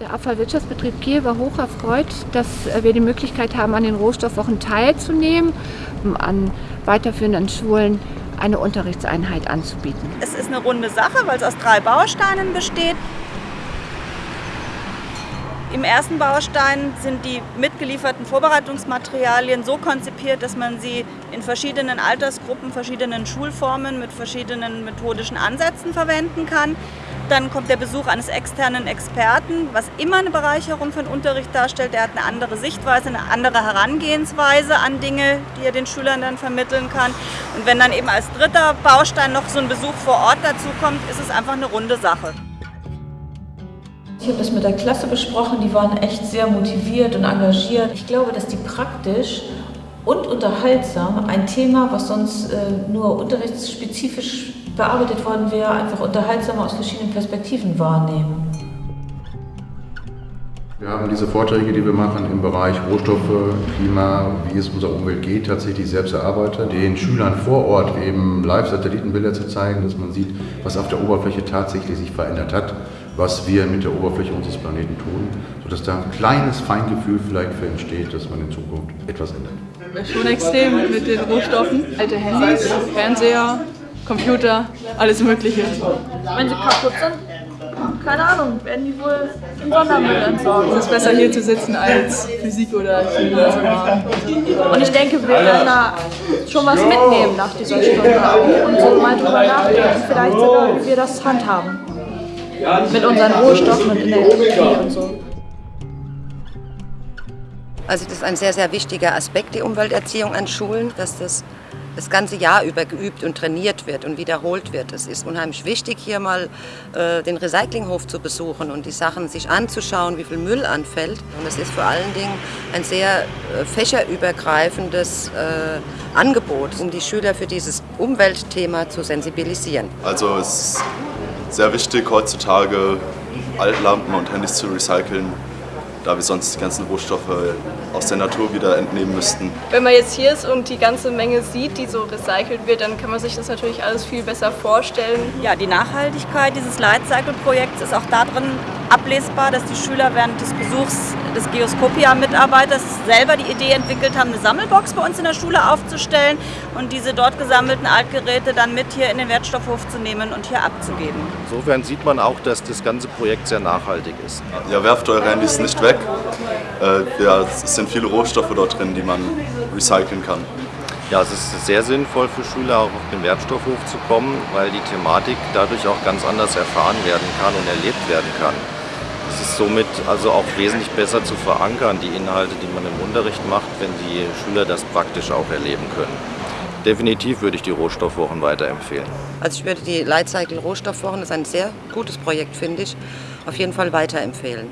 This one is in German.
Der Abfallwirtschaftsbetrieb Kiel war hoch erfreut, dass wir die Möglichkeit haben, an den Rohstoffwochen teilzunehmen, um an weiterführenden Schulen eine Unterrichtseinheit anzubieten. Es ist eine runde Sache, weil es aus drei Bausteinen besteht. Im ersten Baustein sind die mitgelieferten Vorbereitungsmaterialien so konzipiert, dass man sie in verschiedenen Altersgruppen, verschiedenen Schulformen mit verschiedenen methodischen Ansätzen verwenden kann. Dann kommt der Besuch eines externen Experten, was immer eine Bereicherung für den Unterricht darstellt. Der hat eine andere Sichtweise, eine andere Herangehensweise an Dinge, die er den Schülern dann vermitteln kann. Und wenn dann eben als dritter Baustein noch so ein Besuch vor Ort dazu kommt, ist es einfach eine runde Sache. Ich habe das mit der Klasse besprochen, die waren echt sehr motiviert und engagiert. Ich glaube, dass die praktisch und unterhaltsam ein Thema, was sonst äh, nur unterrichtsspezifisch bearbeitet worden wäre, einfach unterhaltsamer aus verschiedenen Perspektiven wahrnehmen. Wir haben diese Vorträge, die wir machen im Bereich Rohstoffe, Klima, wie es unserer Umwelt geht, tatsächlich selbst erarbeitet. Den Schülern vor Ort eben Live-Satellitenbilder zu zeigen, dass man sieht, was auf der Oberfläche tatsächlich sich verändert hat was wir mit der Oberfläche unseres Planeten tun, sodass da ein kleines Feingefühl vielleicht für entsteht, dass man in Zukunft etwas ändert. Schon extrem mit den Rohstoffen. Alte Handys, Fernseher, Computer, alles Mögliche. Wenn sie kaputt sind, keine Ahnung, werden die wohl im Sondermüll entsorgt. Es ist besser hier zu sitzen als Physik oder Chemie zu machen. Und ich denke, wir werden da schon was mitnehmen nach dieser Stunde und so mal drüber nachdenken, vielleicht sogar, wie wir das handhaben mit unseren Rohstoffen und Energie und so. Also das ist ein sehr, sehr wichtiger Aspekt, die Umwelterziehung an Schulen, dass das das ganze Jahr über geübt und trainiert wird und wiederholt wird. Es ist unheimlich wichtig, hier mal äh, den Recyclinghof zu besuchen und die Sachen sich anzuschauen, wie viel Müll anfällt. Und es ist vor allen Dingen ein sehr äh, fächerübergreifendes äh, Angebot, um die Schüler für dieses Umweltthema zu sensibilisieren. Also es ist sehr wichtig heutzutage Altlampen und Handys zu recyceln, da wir sonst die ganzen Rohstoffe aus der Natur wieder entnehmen müssten. Wenn man jetzt hier ist und die ganze Menge sieht, die so recycelt wird, dann kann man sich das natürlich alles viel besser vorstellen. Ja, die Nachhaltigkeit dieses Lightcycle-Projekts ist auch darin ablesbar, dass die Schüler während des Besuchs des Geoskopia-Mitarbeiters selber die Idee entwickelt haben, eine Sammelbox bei uns in der Schule aufzustellen und diese dort gesammelten Altgeräte dann mit hier in den Wertstoffhof zu nehmen und hier abzugeben. Insofern sieht man auch, dass das ganze Projekt sehr nachhaltig ist. Ja, werft eure Handys nicht weg. Äh, ja, es sind viele Rohstoffe dort drin, die man recyceln kann. Ja, es ist sehr sinnvoll für Schüler auch auf den Wertstoffhof zu kommen, weil die Thematik dadurch auch ganz anders erfahren werden kann und erlebt werden kann. Es ist somit also auch wesentlich besser zu verankern, die Inhalte, die man im Unterricht macht, wenn die Schüler das praktisch auch erleben können. Definitiv würde ich die Rohstoffwochen weiterempfehlen. Also ich würde die Lightcycle Rohstoffwochen, das ist ein sehr gutes Projekt, finde ich, auf jeden Fall weiterempfehlen.